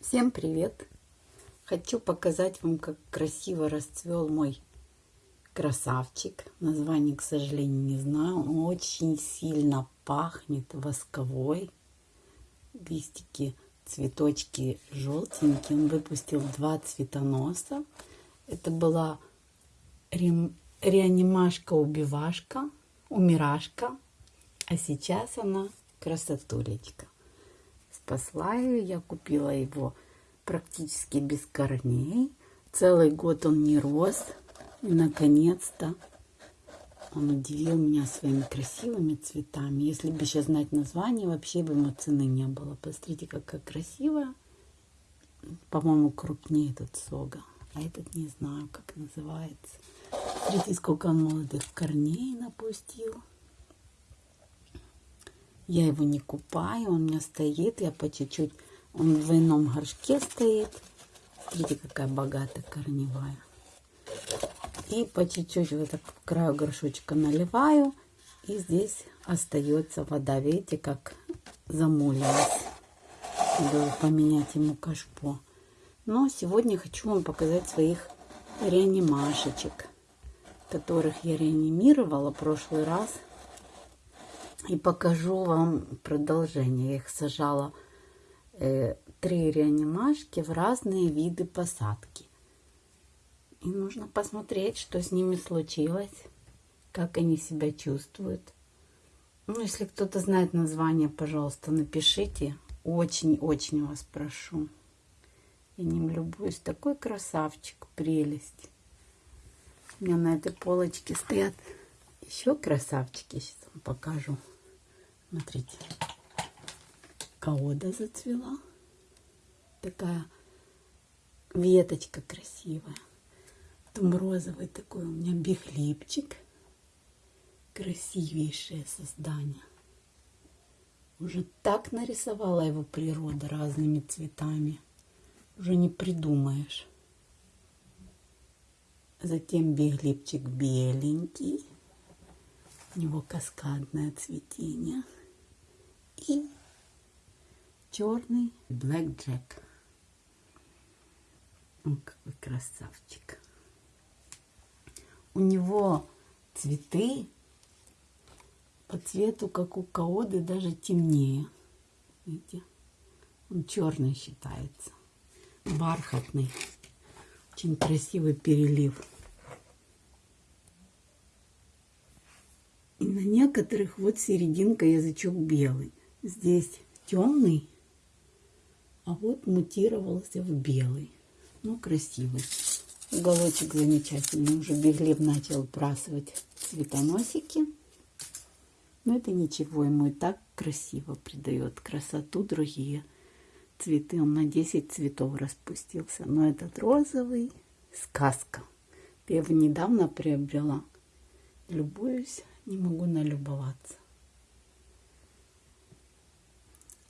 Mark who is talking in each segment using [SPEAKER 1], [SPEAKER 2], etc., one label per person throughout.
[SPEAKER 1] Всем привет! Хочу показать вам, как красиво расцвел мой красавчик. Название, к сожалению, не знаю. Он очень сильно пахнет восковой. Листики, цветочки желтенькие. Он выпустил два цветоноса. Это была ре... реанимашка-убивашка, умирашка. А сейчас она красотулечка спасла ее. Я купила его практически без корней. Целый год он не рос. И, наконец-то, он удивил меня своими красивыми цветами. Если бы сейчас знать название, вообще бы ему цены не было. Посмотрите, какая красивая. По-моему, крупнее этот сога. А этот не знаю, как называется. Смотрите, сколько он молодых корней напустил. Я его не купаю, он у меня стоит, я по чуть-чуть, он в двойном горшке стоит. Смотрите, какая богатая корневая. И по чуть-чуть вот так в краю горшочка наливаю. И здесь остается вода. Видите, как замулилась. Надо поменять ему кашпо. Но сегодня хочу вам показать своих реанимашечек, которых я реанимировала в прошлый раз – и покажу вам продолжение. Я их сажала э, три реанимашки в разные виды посадки. И нужно посмотреть, что с ними случилось, как они себя чувствуют. Ну, если кто-то знает название, пожалуйста, напишите. Очень-очень вас прошу. Я ним любуюсь. Такой красавчик, прелесть. У меня на этой полочке стоят еще красавчики. Сейчас вам покажу. Смотрите, каода зацвела. Такая веточка красивая. Потом розовый такой у меня бихлипчик. Красивейшее создание. Уже так нарисовала его природа разными цветами. Уже не придумаешь. Затем биглипчик беленький. У него каскадное цветение и черный Black Jack. О, какой красавчик. У него цветы по цвету, как у каоды, даже темнее. Видите? Он черный считается. Бархатный. Очень красивый перелив. И на некоторых вот серединка язычок белый. Здесь темный, а вот мутировался в белый. Ну, красивый. Уголочек замечательный. Уже Беглеб начал брасывать цветоносики. Но это ничего, ему и так красиво придает красоту другие цветы. Он на 10 цветов распустился. Но этот розовый сказка. Я его недавно приобрела. Любуюсь, не могу налюбоваться.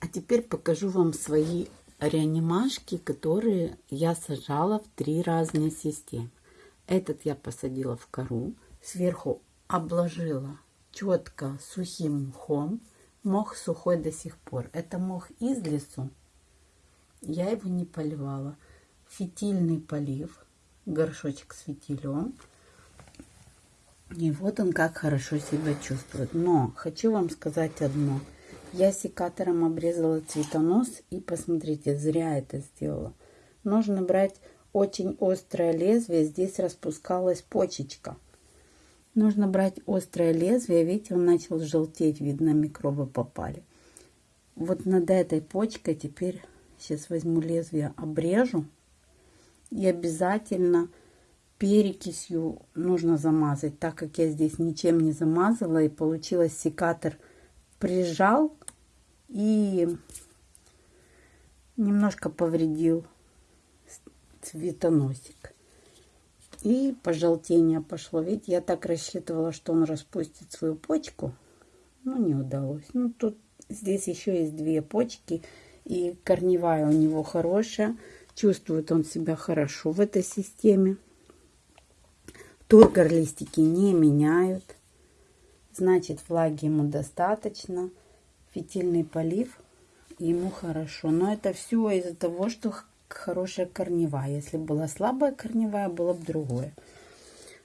[SPEAKER 1] А теперь покажу вам свои реанимашки, которые я сажала в три разные системы. Этот я посадила в кору, сверху обложила четко сухим мхом. Мох сухой до сих пор. Это мох из лесу. Я его не поливала. Фитильный полив, горшочек с фитилем. И вот он как хорошо себя чувствует. Но хочу вам сказать одно – я секатором обрезала цветонос и посмотрите, зря это сделала. Нужно брать очень острое лезвие. Здесь распускалась почечка. Нужно брать острое лезвие. Видите, он начал желтеть. Видно, микробы попали. Вот над этой почкой теперь сейчас возьму лезвие, обрежу. И обязательно перекисью нужно замазать, так как я здесь ничем не замазала. И получилось секатор прижал и немножко повредил цветоносик. И пожелтение пошло. Видите, я так рассчитывала, что он распустит свою почку, но не удалось. Ну, тут здесь еще есть две почки, и корневая у него хорошая. Чувствует он себя хорошо в этой системе. Тургор листики не меняют. Значит, влаги ему достаточно фитильный полив ему хорошо. Но это все из-за того, что хорошая корневая. Если была слабая корневая, было бы другое.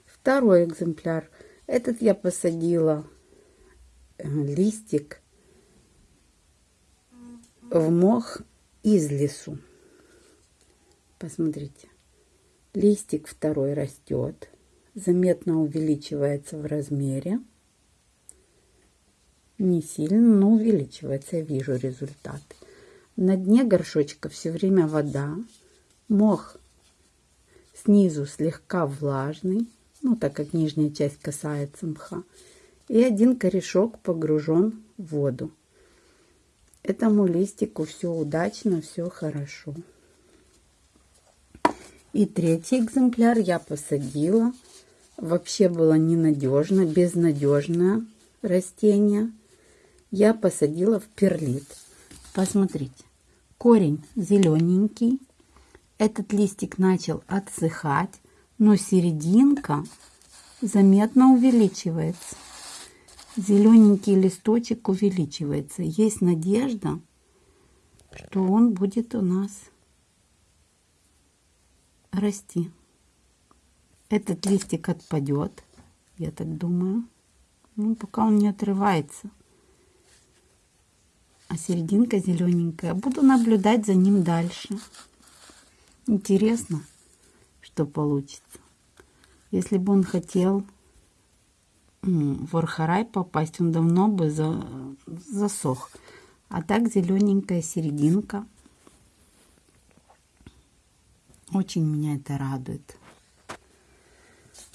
[SPEAKER 1] Второй экземпляр. Этот я посадила э, листик в мох из лесу. Посмотрите. Листик второй растет. Заметно увеличивается в размере. Не сильно, но увеличивается. Я вижу результат. На дне горшочка все время вода. Мох снизу слегка влажный ну, так как нижняя часть касается мха. И один корешок погружен в воду. Этому листику все удачно, все хорошо. И третий экземпляр я посадила. Вообще было ненадежно, безнадежное растение. Я посадила в перлит. Посмотрите, корень зелененький. Этот листик начал отсыхать но серединка заметно увеличивается. Зелененький листочек увеличивается. Есть надежда, что он будет у нас расти. Этот листик отпадет, я так думаю. Ну, пока он не отрывается. А серединка зелененькая. Буду наблюдать за ним дальше. Интересно что получится. Если бы он хотел в Архарай попасть, он давно бы за, засох. А так зелененькая серединка. Очень меня это радует.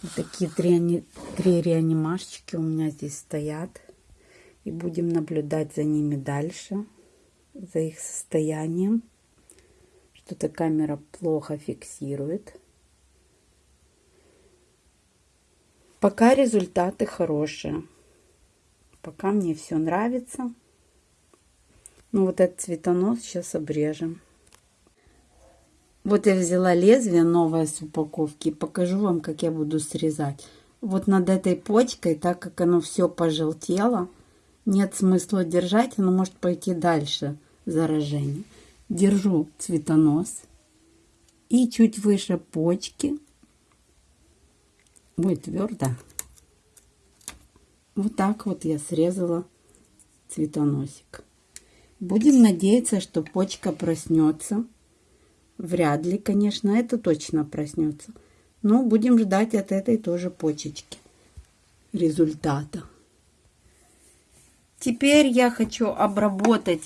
[SPEAKER 1] Вот такие три, три реанимашечки у меня здесь стоят. И будем наблюдать за ними дальше, за их состоянием. Что-то камера плохо фиксирует. Пока результаты хорошие. Пока мне все нравится. Ну вот этот цветонос сейчас обрежем. Вот я взяла лезвие новое с упаковки. Покажу вам, как я буду срезать. Вот над этой почкой, так как оно все пожелтело, нет смысла держать, оно может пойти дальше заражение. Держу цветонос и чуть выше почки будет твердо. Вот так вот я срезала цветоносик. Будем надеяться, что почка проснется. Вряд ли, конечно, это точно проснется. Но будем ждать от этой тоже почечки результата. Теперь я хочу обработать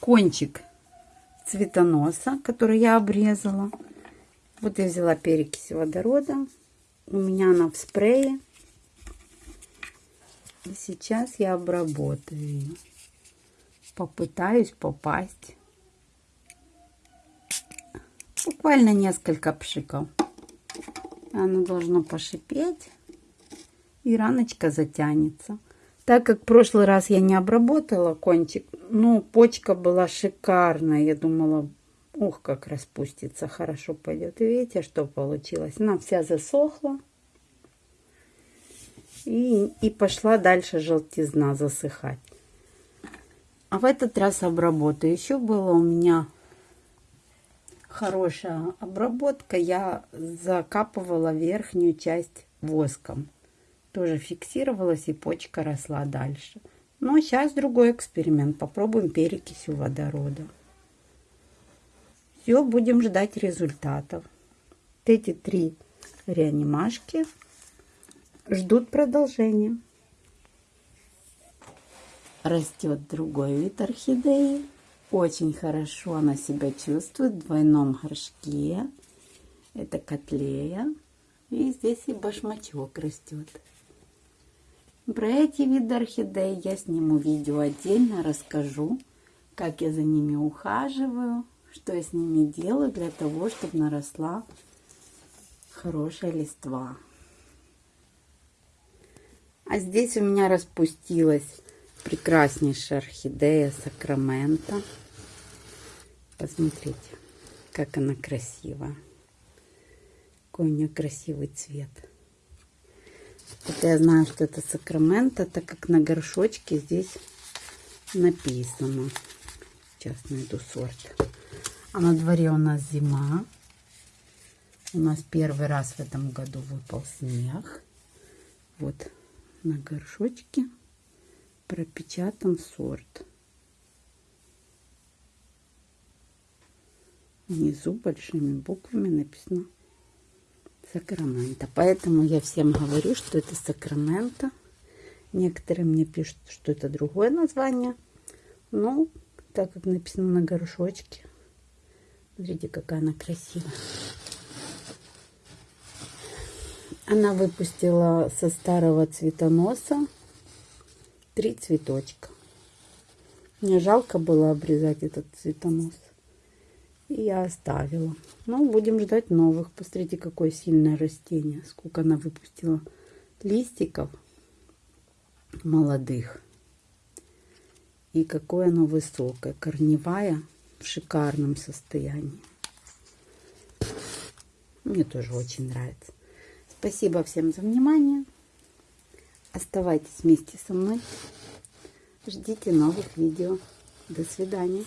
[SPEAKER 1] кончик цветоноса, который я обрезала. Вот я взяла перекись водорода у меня она в спрее. И сейчас я обработаю. Попытаюсь попасть. Буквально несколько пшиков. Оно должно пошипеть. И раночка затянется. Так как в прошлый раз я не обработала кончик, ну, почка была шикарная. Я думала, Ух, как распустится, хорошо пойдет. И видите, что получилось? Она вся засохла. И, и пошла дальше желтизна засыхать. А в этот раз обработаю. Еще было у меня хорошая обработка. Я закапывала верхнюю часть воском. Тоже фиксировалась и почка росла дальше. Но сейчас другой эксперимент. Попробуем перекисью водорода. Все, будем ждать результатов. эти три реанимашки ждут продолжения. Растет другой вид орхидеи. Очень хорошо она себя чувствует в двойном горшке. Это котлея. И здесь и башмачок растет. Про эти виды орхидей я сниму видео отдельно, расскажу, как я за ними ухаживаю что я с ними делаю для того, чтобы наросла хорошая листва. А здесь у меня распустилась прекраснейшая орхидея Сакрамента. Посмотрите, как она красивая. Какой у нее красивый цвет. Это я знаю, что это Сакрамента, так как на горшочке здесь написано сейчас найду сорт. А на дворе у нас зима. У нас первый раз в этом году выпал снег. Вот на горшочке пропечатан сорт. Внизу большими буквами написано Сакраменто. Поэтому я всем говорю, что это Сакраменто. Некоторые мне пишут, что это другое название. Ну, так как написано на горшочке. Смотрите, какая она красивая. Она выпустила со старого цветоноса три цветочка. Мне жалко было обрезать этот цветонос. И я оставила. Ну, будем ждать новых. Посмотрите, какое сильное растение. Сколько она выпустила листиков молодых. И какое оно высокое. Корневая в шикарном состоянии. Мне тоже очень нравится. Спасибо всем за внимание. Оставайтесь вместе со мной. Ждите новых видео. До свидания.